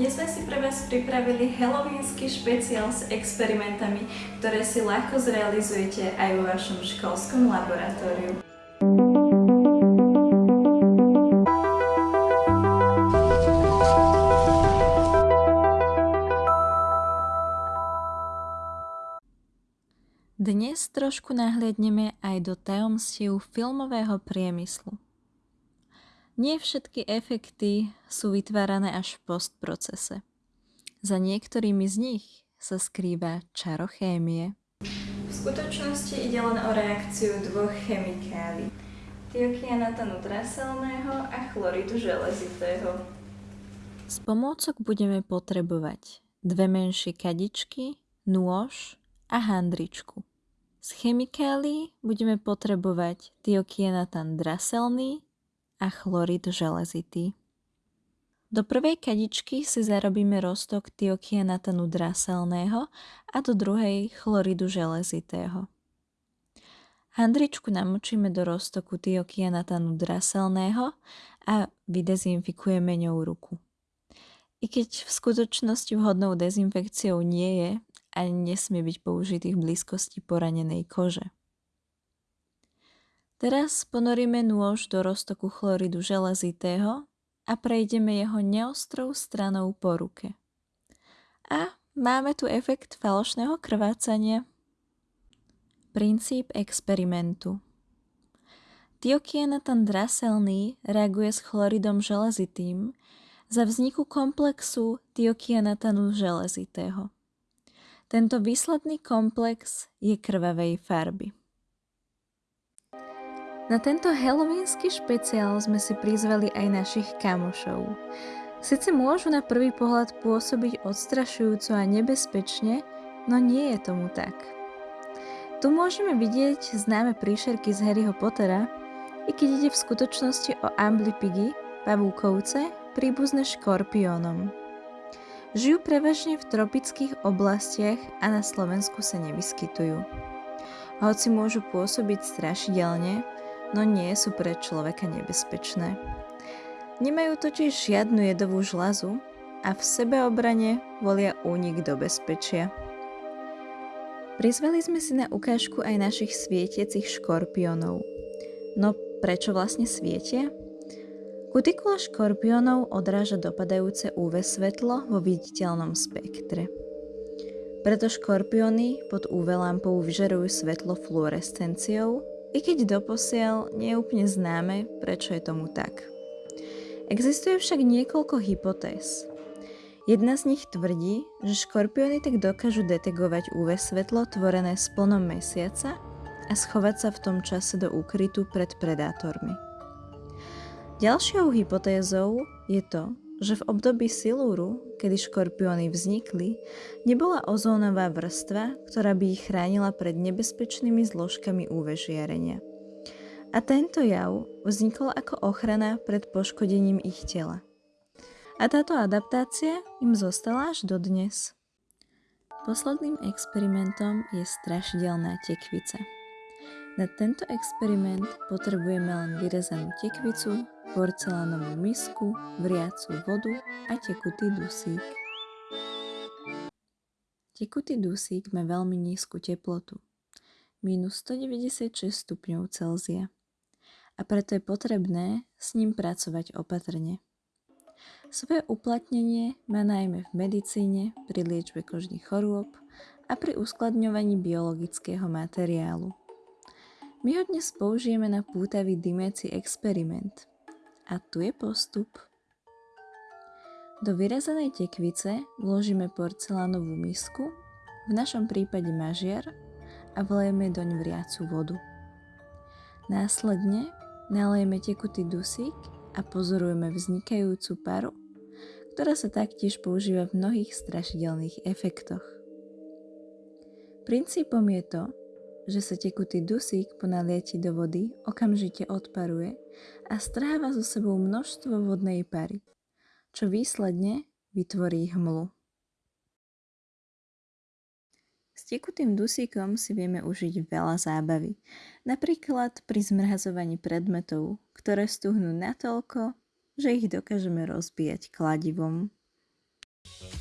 Dnes sme si pre vás pripravili halloweensky špeciál s experimentami, ktoré si ľahko zrealizujete aj vo vašom školskom laboratóriu. Dnes trošku nahliadneme aj do tajomstiev filmového priemyslu. Nie všetky efekty sú vytvárané až v postprocese. Za niektorými z nich sa skrýva čarochémie. V skutočnosti ide len o reakciu dvoch chemikálií. Tiokianatanu draselného a chloridu železitého. Z pomôcok budeme potrebovať dve menšie kadičky, nôž a handričku. Z chemikálií budeme potrebovať tiokianatan draselný a chlorid železitý. Do prvej kadičky si zarobíme roztok tiokianatanu draselného a do druhej chloridu železitého. Handričku namočíme do roztoku tiokianatanu draselného a vydezinfikujeme ňou ruku. I keď v skutočnosti vhodnou dezinfekciou nie je, ani nesmie byť použitý v blízkosti poranenej kože. Teraz ponoríme nôž do roztoku chloridu železitého a prejdeme jeho neostrou stranou po ruke. A máme tu efekt falošného krvácania. Princíp experimentu Tiokianatan draselný reaguje s chloridom železitým za vzniku komplexu tiokianatanu železitého. Tento výsledný komplex je krvavej farby. Na tento halloweensky špeciál sme si prizvali aj našich kamošov. Sice môžu na prvý pohľad pôsobiť odstrašujúco a nebezpečne, no nie je tomu tak. Tu môžeme vidieť známe príšerky z Harryho Pottera, i keď ide v skutočnosti o amblipigy, pavúkovce, príbuzné škorpiónom. Žijú prevažne v tropických oblastiach a na Slovensku sa nevyskytujú. Hoci môžu pôsobiť strašidelne, no nie sú pre človeka nebezpečné. Nemajú totiž žiadnu jedovú žlazu a v sebeobrane volia únik do bezpečia. Prizvali sme si na ukážku aj našich svietiacich škorpiónov. No prečo vlastne svietia? Kutikula škorpiónov odráža dopadajúce UV svetlo vo viditeľnom spektre. Preto škorpióny pod UV lampou vyžarujú svetlo fluorescenciou i keď doposiaľ nie je úplne známe, prečo je tomu tak. Existuje však niekoľko hypotéz. Jedna z nich tvrdí, že škorpióny tak dokážu detegovať UV svetlo tvorené splnom mesiaca a schovať sa v tom čase do úkrytu pred predátormi. Ďalšou hypotézou je to, že v období silúru, kedy škorpióny vznikli, nebola ozónová vrstva, ktorá by ich chránila pred nebezpečnými zložkami UV žiarenia. A tento jav vznikol ako ochrana pred poškodením ich tela. A táto adaptácia im zostala až dodnes. Posledným experimentom je strašidelná tekvica. Na tento experiment potrebujeme len vyrezanú tekvicu, porcelánovú misku, vriacu vodu a tekutý dusík. Tekutý dusík má veľmi nízku teplotu, minus 196 stupňov Celzia a preto je potrebné s ním pracovať opatrne. Svoje uplatnenie má najmä v medicíne, pri liečbe kožných chorôb a pri uskladňovaní biologického materiálu. My ho dnes použijeme na pútavý dymeci experiment – a tu je postup. Do vyrezanej tekvice vložíme porcelánovú misku, v našom prípade mažiar, a vlejeme doň vriacu vodu. Následne nalejeme tekutý dusík a pozorujeme vznikajúcu paru, ktorá sa taktiež používa v mnohých strašidelných efektoch. Princípom je to, že sa tekutý dusík po nalieti do vody okamžite odparuje a stráva so sebou množstvo vodnej pary, čo výsledne vytvorí hmlu. S tekutým dusíkom si vieme užiť veľa zábavy, napríklad pri zmrazovaní predmetov, ktoré stuhnú natoľko, že ich dokážeme rozbíjať kladivom. Thank